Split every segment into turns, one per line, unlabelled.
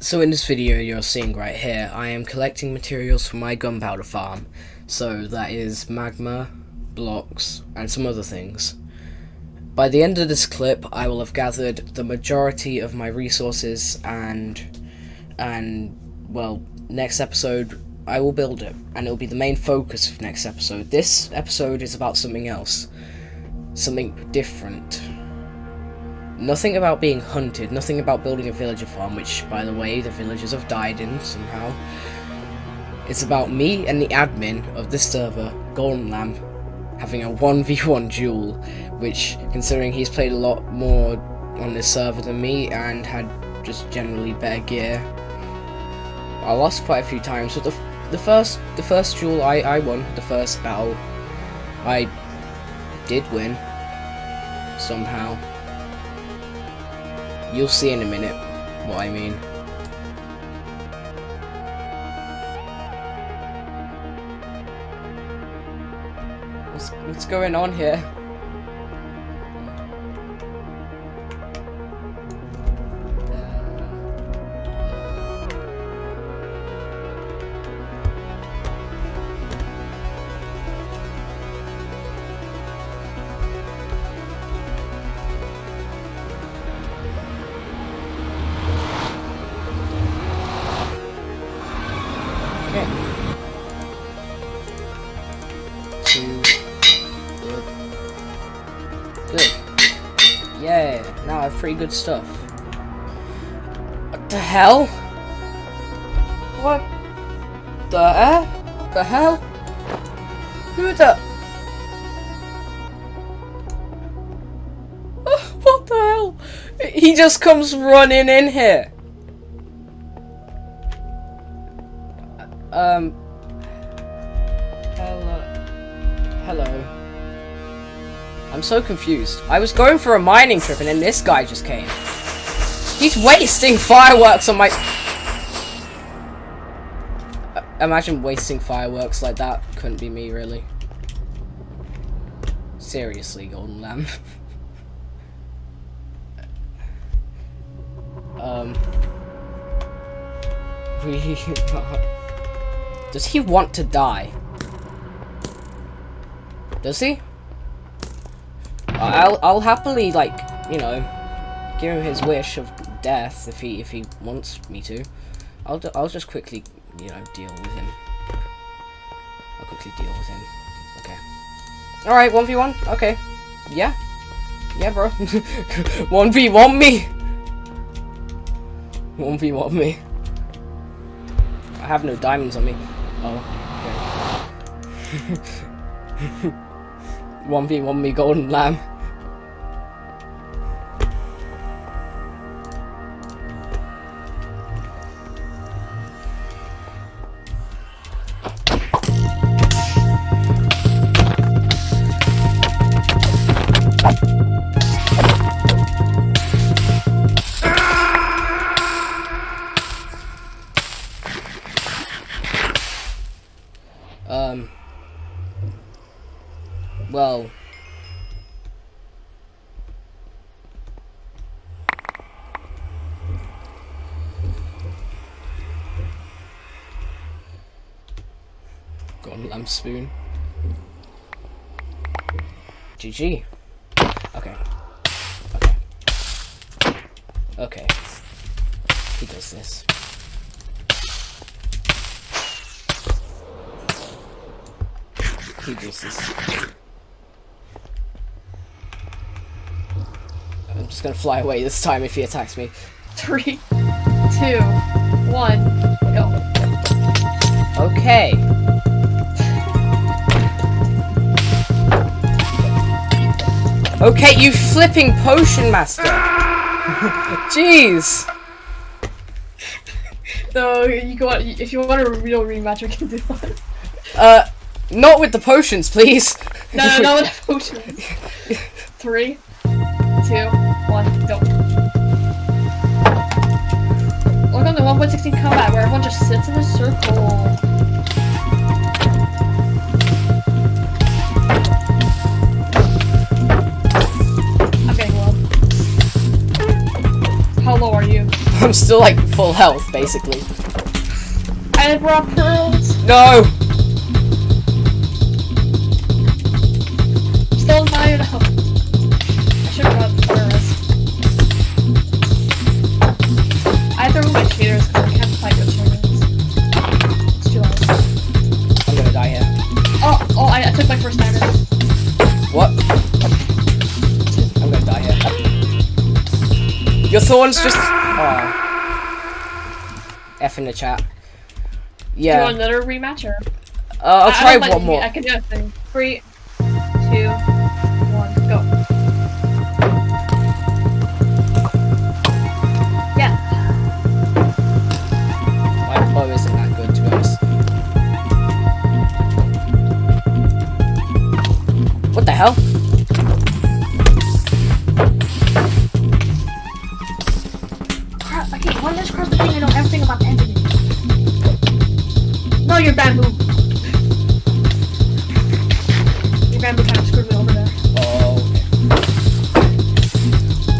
So in this video you're seeing right here, I am collecting materials for my gunpowder farm. So that is magma, blocks, and some other things. By the end of this clip, I will have gathered the majority of my resources and, and, well, next episode I will build it, and it will be the main focus of next episode. This episode is about something else. Something different. Nothing about being hunted, nothing about building a villager farm, which, by the way, the villagers have died in somehow. It's about me and the admin of this server, Golden Lamb, having a 1v1 duel, which, considering he's played a lot more on this server than me and had just generally better gear, I lost quite a few times, but the, the first the first duel I, I won, the first battle, I did win, somehow. You'll see in a minute what I mean. What's, what's going on here? Okay. Two. Good. Good. Yeah, now I have pretty good stuff. What the hell? What the eh? The hell? Who the? What the hell? He just comes running in here. Um. Hello. Hello. I'm so confused. I was going for a mining trip and then this guy just came. He's wasting fireworks on my... Uh, imagine wasting fireworks like that. Couldn't be me, really. Seriously, Golden Lamb. um... We... Does he want to die? Does he? Uh, I'll I'll happily like you know give him his wish of death if he if he wants me to. I'll I'll just quickly you know deal with him. I'll quickly deal with him. Okay. All right, one v one. Okay. Yeah. Yeah, bro. one v one me. One v one me. I have no diamonds on me. Oh, 1v1 me golden lamb. Um. Well. Got a lamb spoon. GG. Okay. Okay. Okay. He does this. He does this. I'm just gonna fly away this time if he attacks me.
Three, two, one, go.
Okay. Okay, you flipping potion master. Jeez.
So you go on, if you want a real rematch, we can do that.
Uh, not with the potions, please.
No, no, no, with the potions. Three, two, one, go. Look on the 1.16 combat where everyone just sits in a circle. I'm getting low. How low are you?
I'm still like full health, basically.
I brought pearls.
No! Your thorns just. Oh. F in the chat.
Do you
Yeah.
want another rematch or?
Uh, I'll
I- I
try
like
one more.
I can do a thing. Three, two,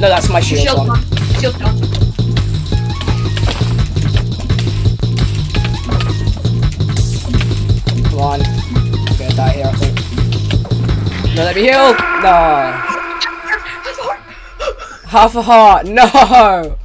No, that's my shield,
Shield
one.
on. Shield on.
Come on. I'm gonna die here, I think. No, let me heal! No. Half a heart. No!